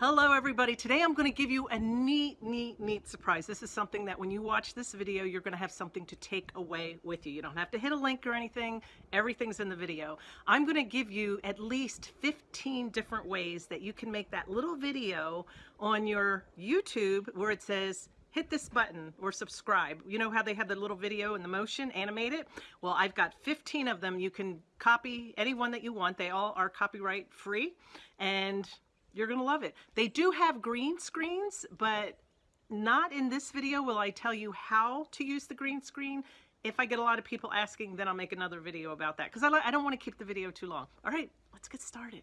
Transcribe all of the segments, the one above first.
Hello everybody. Today I'm going to give you a neat, neat, neat surprise. This is something that when you watch this video, you're going to have something to take away with you. You don't have to hit a link or anything. Everything's in the video. I'm going to give you at least 15 different ways that you can make that little video on your YouTube where it says hit this button or subscribe. You know how they have the little video and the motion, animate it? Well, I've got 15 of them. You can copy any one that you want. They all are copyright free and you're to love it. They do have green screens, but not in this video will I tell you how to use the green screen. If I get a lot of people asking, then I'll make another video about that because I, I don't want to keep the video too long. All right, let's get started.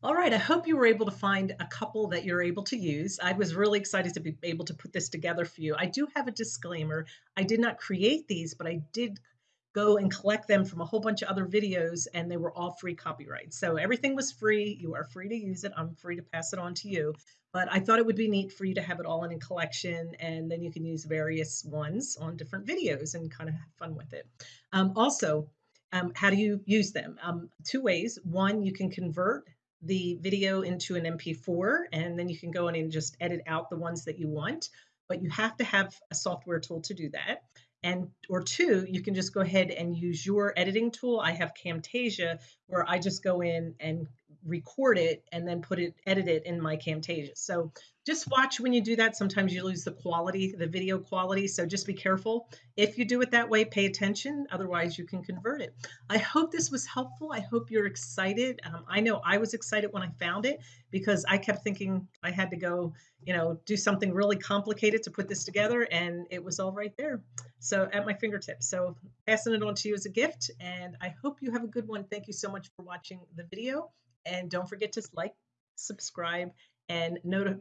All right, I hope you were able to find a couple that you're able to use. I was really excited to be able to put this together for you. I do have a disclaimer. I did not create these, but I did go and collect them from a whole bunch of other videos and they were all free copyright. So everything was free. You are free to use it. I'm free to pass it on to you. But I thought it would be neat for you to have it all in a collection and then you can use various ones on different videos and kind of have fun with it. Um, also, um, how do you use them? Um, two ways. One, you can convert the video into an MP4 and then you can go in and just edit out the ones that you want. But you have to have a software tool to do that. And or two, you can just go ahead and use your editing tool. I have Camtasia where I just go in and record it and then put it, edit it in my Camtasia. So just watch when you do that. Sometimes you lose the quality, the video quality. So just be careful. If you do it that way, pay attention. Otherwise, you can convert it. I hope this was helpful. I hope you're excited. Um, I know I was excited when I found it because I kept thinking I had to go, you know, do something really complicated to put this together, and it was all right there. So at my fingertips. So passing it on to you as a gift, and I hope you have a good one. Thank you so much for watching the video. And don't forget to like, subscribe, and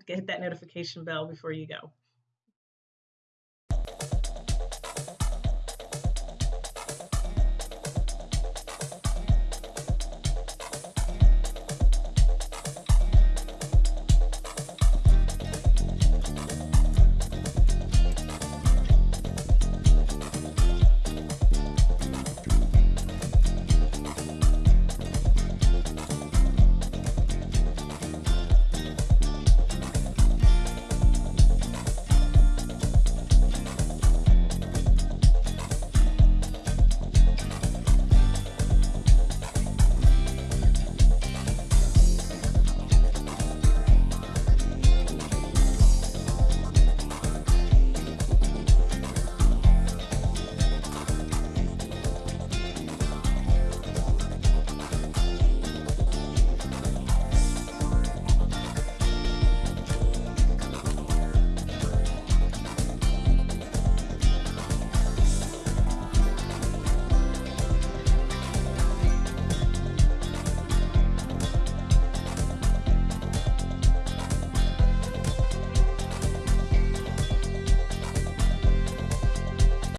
hit that notification bell before you go.